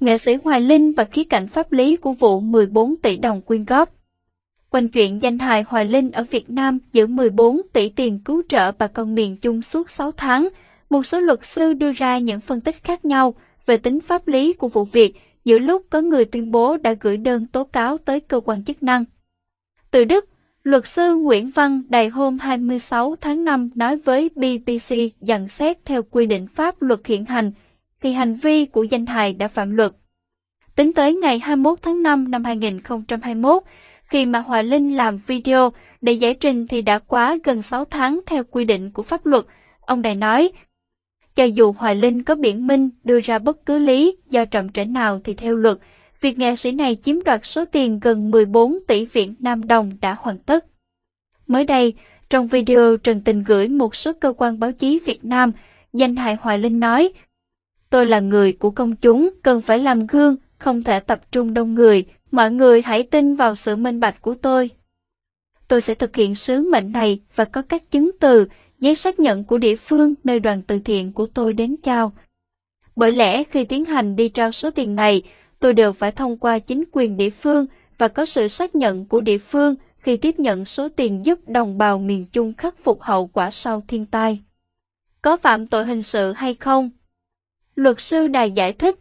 nghệ sĩ Hoài Linh và khía cạnh pháp lý của vụ 14 tỷ đồng quyên góp. Quanh chuyện danh hài Hoài Linh ở Việt Nam giữ 14 tỷ tiền cứu trợ bà con miền Trung suốt 6 tháng, một số luật sư đưa ra những phân tích khác nhau về tính pháp lý của vụ việc giữa lúc có người tuyên bố đã gửi đơn tố cáo tới cơ quan chức năng. Từ Đức, luật sư Nguyễn Văn Đài hôm 26 tháng 5 nói với BBC rằng xét theo quy định pháp luật hiện hành thì hành vi của danh hài đã phạm luật. Tính tới ngày 21 tháng 5 năm 2021, khi mà Hoài Linh làm video để giải trình thì đã quá gần 6 tháng theo quy định của pháp luật. Ông Đài nói, cho dù Hoài Linh có biện minh đưa ra bất cứ lý do trầm trễ nào thì theo luật, việc nghệ sĩ này chiếm đoạt số tiền gần 14 tỷ Việt Nam đồng đã hoàn tất. Mới đây, trong video Trần Tình gửi một số cơ quan báo chí Việt Nam, danh hài Hoài Linh nói, Tôi là người của công chúng, cần phải làm gương, không thể tập trung đông người, mọi người hãy tin vào sự minh bạch của tôi. Tôi sẽ thực hiện sứ mệnh này và có các chứng từ, giấy xác nhận của địa phương nơi đoàn từ thiện của tôi đến trao. Bởi lẽ khi tiến hành đi trao số tiền này, tôi đều phải thông qua chính quyền địa phương và có sự xác nhận của địa phương khi tiếp nhận số tiền giúp đồng bào miền Trung khắc phục hậu quả sau thiên tai. Có phạm tội hình sự hay không? Luật sư Đài giải thích.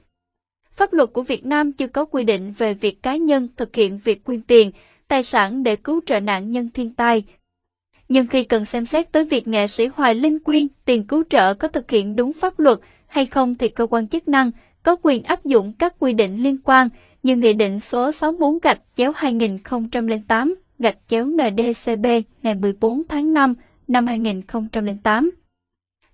Pháp luật của Việt Nam chưa có quy định về việc cá nhân thực hiện việc quyên tiền, tài sản để cứu trợ nạn nhân thiên tai. Nhưng khi cần xem xét tới việc nghệ sĩ Hoài Linh quyên tiền cứu trợ có thực hiện đúng pháp luật hay không thì cơ quan chức năng có quyền áp dụng các quy định liên quan như Nghị định số 64 gạch chéo 2008 gạch chéo NDCB ngày 14 tháng 5 năm 2008.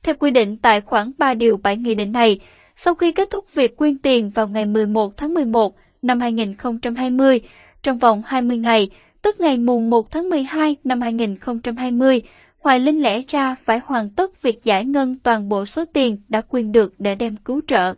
Theo quy định tại khoản 3 điều 7 nghị định này, sau khi kết thúc việc quyên tiền vào ngày 11 tháng 11 năm 2020, trong vòng 20 ngày, tức ngày mùng 1 tháng 12 năm 2020, Hoài Linh lẽ ra phải hoàn tất việc giải ngân toàn bộ số tiền đã quyên được để đem cứu trợ.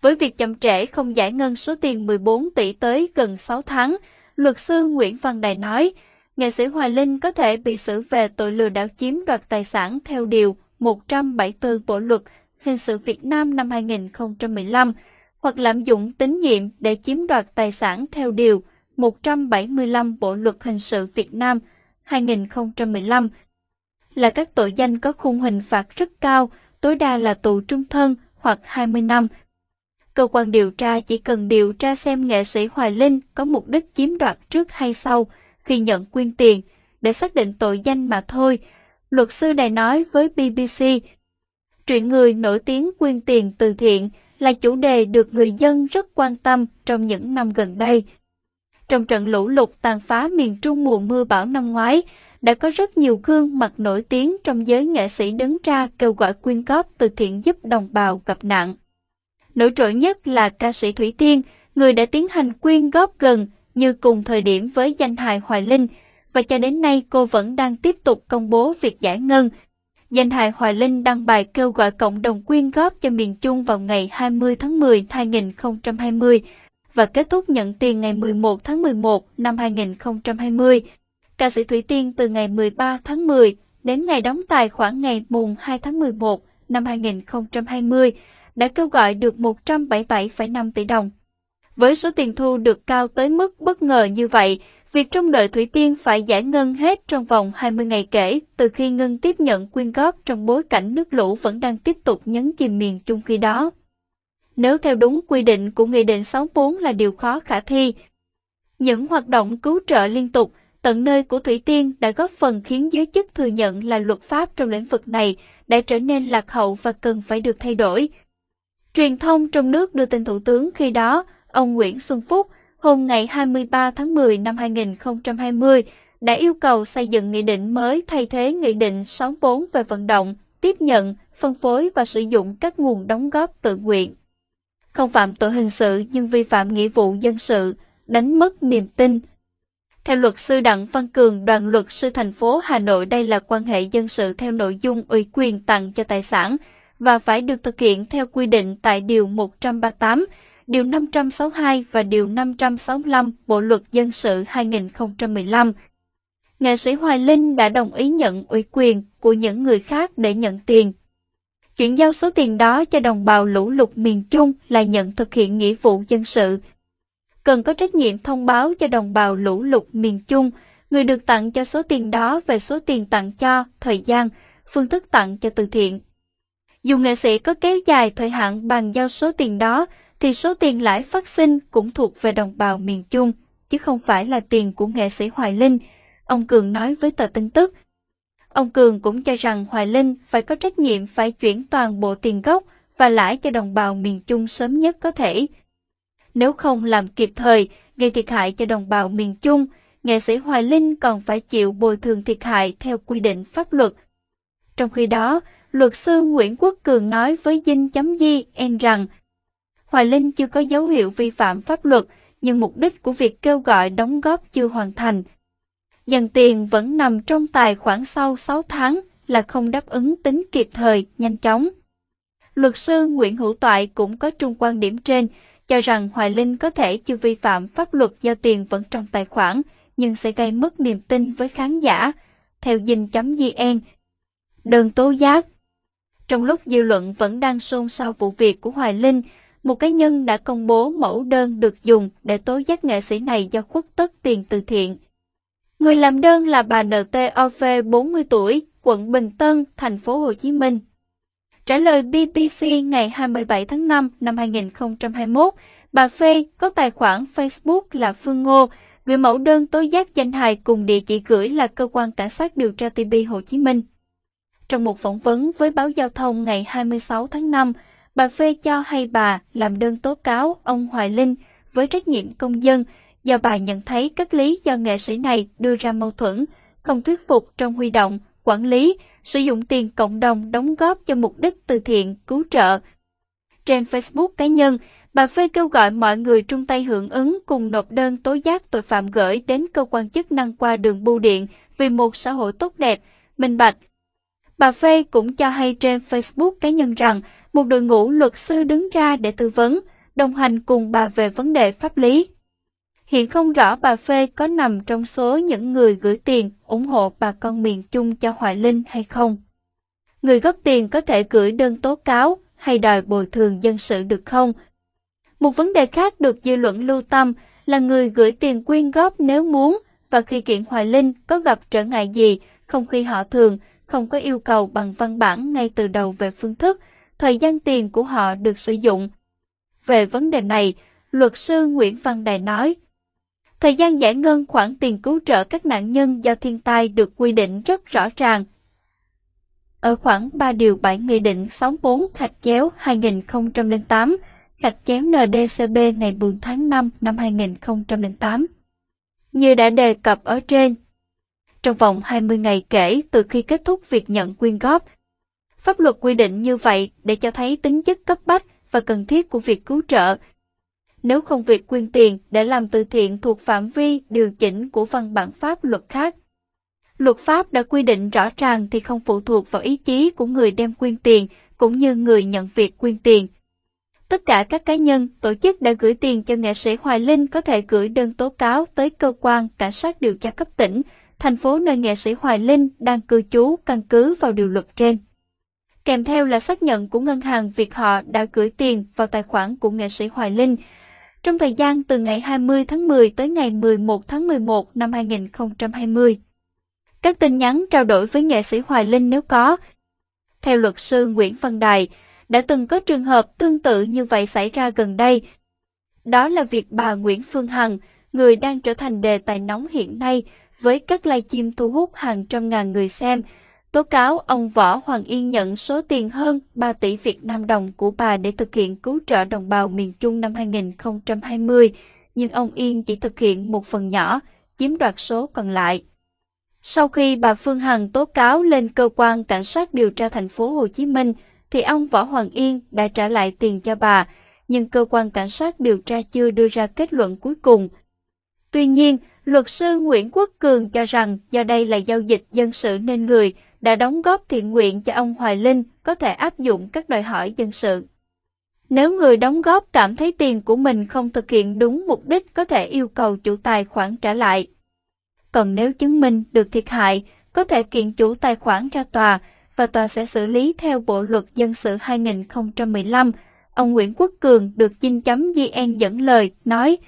Với việc chậm trễ không giải ngân số tiền 14 tỷ tới gần 6 tháng, luật sư Nguyễn Văn Đài nói, nghệ sĩ Hoài Linh có thể bị xử về tội lừa đảo chiếm đoạt tài sản theo Điều 174 Bộ Luật Hình sự Việt Nam năm 2015 hoặc lạm dụng tín nhiệm để chiếm đoạt tài sản theo Điều 175 Bộ Luật Hình sự Việt Nam 2015 là các tội danh có khung hình phạt rất cao, tối đa là tù trung thân hoặc 20 năm. Cơ quan điều tra chỉ cần điều tra xem nghệ sĩ Hoài Linh có mục đích chiếm đoạt trước hay sau khi nhận quyên tiền để xác định tội danh mà thôi. Luật sư này nói với BBC, chuyện người nổi tiếng quyên tiền từ thiện là chủ đề được người dân rất quan tâm trong những năm gần đây. Trong trận lũ lụt tàn phá miền Trung mùa mưa bão năm ngoái, đã có rất nhiều gương mặt nổi tiếng trong giới nghệ sĩ đứng ra kêu gọi quyên góp từ thiện giúp đồng bào gặp nạn. Nổi trội nhất là ca sĩ Thủy Tiên, người đã tiến hành quyên góp gần như cùng thời điểm với danh hài Hoài Linh, và cho đến nay cô vẫn đang tiếp tục công bố việc giải ngân. Danh hài Hoài Linh đăng bài kêu gọi cộng đồng quyên góp cho miền Trung vào ngày 20 tháng 10 2020 và kết thúc nhận tiền ngày 11 tháng 11 năm 2020. Ca sĩ Thủy Tiên từ ngày 13 tháng 10 đến ngày đóng tài khoản ngày mùng 2 tháng 11 năm 2020 đã kêu gọi được 177,5 tỷ đồng. Với số tiền thu được cao tới mức bất ngờ như vậy, việc trông đợi Thủy Tiên phải giải ngân hết trong vòng 20 ngày kể từ khi ngân tiếp nhận quyên góp trong bối cảnh nước lũ vẫn đang tiếp tục nhấn chìm miền Trung khi đó. Nếu theo đúng quy định của Nghị định 64 là điều khó khả thi. Những hoạt động cứu trợ liên tục, tận nơi của Thủy Tiên đã góp phần khiến giới chức thừa nhận là luật pháp trong lĩnh vực này đã trở nên lạc hậu và cần phải được thay đổi. Truyền thông trong nước đưa tin Thủ tướng khi đó, ông Nguyễn Xuân Phúc, hôm ngày 23 tháng 10 năm 2020, đã yêu cầu xây dựng nghị định mới thay thế Nghị định 64 về vận động, tiếp nhận, phân phối và sử dụng các nguồn đóng góp tự nguyện. Không phạm tội hình sự nhưng vi phạm nghĩa vụ dân sự, đánh mất niềm tin. Theo luật sư Đặng Văn Cường, đoàn luật sư thành phố Hà Nội đây là quan hệ dân sự theo nội dung ủy quyền tặng cho tài sản và phải được thực hiện theo quy định tại Điều 138, Điều 562 và Điều 565 Bộ Luật Dân sự 2015. Nghệ sĩ Hoài Linh đã đồng ý nhận ủy quyền của những người khác để nhận tiền. Chuyển giao số tiền đó cho đồng bào lũ lụt miền Trung là nhận thực hiện nghĩa vụ dân sự. Cần có trách nhiệm thông báo cho đồng bào lũ lụt miền Trung, người được tặng cho số tiền đó về số tiền tặng cho, thời gian, phương thức tặng cho từ thiện. Dù nghệ sĩ có kéo dài thời hạn bàn giao số tiền đó, thì số tiền lãi phát sinh cũng thuộc về đồng bào miền Trung, chứ không phải là tiền của nghệ sĩ Hoài Linh, ông Cường nói với tờ tin tức. Ông Cường cũng cho rằng Hoài Linh phải có trách nhiệm phải chuyển toàn bộ tiền gốc và lãi cho đồng bào miền Trung sớm nhất có thể. Nếu không làm kịp thời, gây thiệt hại cho đồng bào miền Trung, nghệ sĩ Hoài Linh còn phải chịu bồi thường thiệt hại theo quy định pháp luật. Trong khi đó, luật sư Nguyễn Quốc Cường nói với dinh chấm di en rằng Hoài Linh chưa có dấu hiệu vi phạm pháp luật, nhưng mục đích của việc kêu gọi đóng góp chưa hoàn thành. Dần tiền vẫn nằm trong tài khoản sau 6 tháng là không đáp ứng tính kịp thời, nhanh chóng. Luật sư Nguyễn Hữu Toại cũng có trung quan điểm trên, cho rằng Hoài Linh có thể chưa vi phạm pháp luật do tiền vẫn trong tài khoản, nhưng sẽ gây mất niềm tin với khán giả. Theo dinh.vn. đơn tố giác Trong lúc dư luận vẫn đang xôn xao vụ việc của Hoài Linh, một cá nhân đã công bố mẫu đơn được dùng để tố giác nghệ sĩ này do khuất tất tiền từ thiện. Người làm đơn là bà NTOV 40 tuổi, quận Bình Tân, thành phố Hồ Chí Minh. Trả lời BBC ngày 27 tháng 5 năm 2021, bà Phê có tài khoản Facebook là Phương Ngô, gửi mẫu đơn tố giác danh hài cùng địa chỉ gửi là cơ quan cảnh sát điều tra TB Hồ Chí Minh. Trong một phỏng vấn với báo giao thông ngày 26 tháng 5, bà Phê cho hay bà làm đơn tố cáo ông Hoài Linh với trách nhiệm công dân do bà nhận thấy các lý do nghệ sĩ này đưa ra mâu thuẫn, không thuyết phục trong huy động, quản lý, sử dụng tiền cộng đồng đóng góp cho mục đích từ thiện, cứu trợ. Trên Facebook cá nhân, bà Phê kêu gọi mọi người trung tay hưởng ứng cùng nộp đơn tố giác tội phạm gửi đến cơ quan chức năng qua đường bưu điện vì một xã hội tốt đẹp, minh bạch. Bà Phê cũng cho hay trên Facebook cá nhân rằng một đội ngũ luật sư đứng ra để tư vấn, đồng hành cùng bà về vấn đề pháp lý. Hiện không rõ bà Phê có nằm trong số những người gửi tiền ủng hộ bà con miền Trung cho Hoài Linh hay không. Người góp tiền có thể gửi đơn tố cáo hay đòi bồi thường dân sự được không? Một vấn đề khác được dư luận lưu tâm là người gửi tiền quyên góp nếu muốn và khi kiện Hoài Linh có gặp trở ngại gì, không khi họ thường, không có yêu cầu bằng văn bản ngay từ đầu về phương thức, thời gian tiền của họ được sử dụng. Về vấn đề này, luật sư Nguyễn Văn Đài nói, Thời gian giải ngân khoản tiền cứu trợ các nạn nhân do thiên tai được quy định rất rõ ràng. Ở khoảng 3 điều 7 Nghị định 64 Thạch chéo 2008, Thạch chéo NDCB ngày 4 tháng 5 năm 2008. Như đã đề cập ở trên, trong vòng 20 ngày kể từ khi kết thúc việc nhận quyên góp, pháp luật quy định như vậy để cho thấy tính chất cấp bách và cần thiết của việc cứu trợ nếu không việc quyên tiền để làm từ thiện thuộc phạm vi điều chỉnh của văn bản pháp luật khác. Luật pháp đã quy định rõ ràng thì không phụ thuộc vào ý chí của người đem quyên tiền cũng như người nhận việc quyên tiền. Tất cả các cá nhân, tổ chức đã gửi tiền cho nghệ sĩ Hoài Linh có thể gửi đơn tố cáo tới cơ quan cảnh sát điều tra cấp tỉnh, thành phố nơi nghệ sĩ Hoài Linh đang cư trú căn cứ vào điều luật trên. Kèm theo là xác nhận của ngân hàng việc họ đã gửi tiền vào tài khoản của nghệ sĩ Hoài Linh trong thời gian từ ngày 20 tháng 10 tới ngày 11 tháng 11 năm 2020. Các tin nhắn trao đổi với nghệ sĩ Hoài Linh nếu có. Theo luật sư Nguyễn Văn Đài, đã từng có trường hợp tương tự như vậy xảy ra gần đây. Đó là việc bà Nguyễn Phương Hằng, người đang trở thành đề tài nóng hiện nay với các livestream thu hút hàng trăm ngàn người xem, tố cáo ông Võ Hoàng Yên nhận số tiền hơn 3 tỷ Việt Nam đồng của bà để thực hiện cứu trợ đồng bào miền Trung năm 2020, nhưng ông Yên chỉ thực hiện một phần nhỏ, chiếm đoạt số còn lại. Sau khi bà Phương Hằng tố cáo lên cơ quan cảnh sát điều tra thành phố Hồ Chí Minh, thì ông Võ Hoàng Yên đã trả lại tiền cho bà, nhưng cơ quan cảnh sát điều tra chưa đưa ra kết luận cuối cùng. Tuy nhiên, luật sư Nguyễn Quốc Cường cho rằng do đây là giao dịch dân sự nên người đã đóng góp thiện nguyện cho ông Hoài Linh có thể áp dụng các đòi hỏi dân sự. Nếu người đóng góp cảm thấy tiền của mình không thực hiện đúng mục đích có thể yêu cầu chủ tài khoản trả lại. Còn nếu chứng minh được thiệt hại, có thể kiện chủ tài khoản ra tòa và tòa sẽ xử lý theo Bộ luật dân sự 2015. Ông Nguyễn Quốc Cường được chinh chấm GN dẫn lời, nói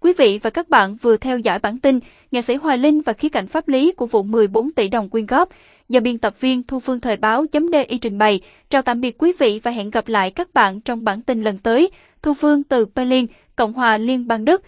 Quý vị và các bạn vừa theo dõi bản tin Nghệ sĩ Hoài Linh và khía cạnh pháp lý của vụ 14 tỷ đồng quyên góp do biên tập viên Thu Phương Thời báo chấm DI trình bày. Chào tạm biệt quý vị và hẹn gặp lại các bạn trong bản tin lần tới. Thu Phương từ Berlin, Cộng hòa Liên bang Đức.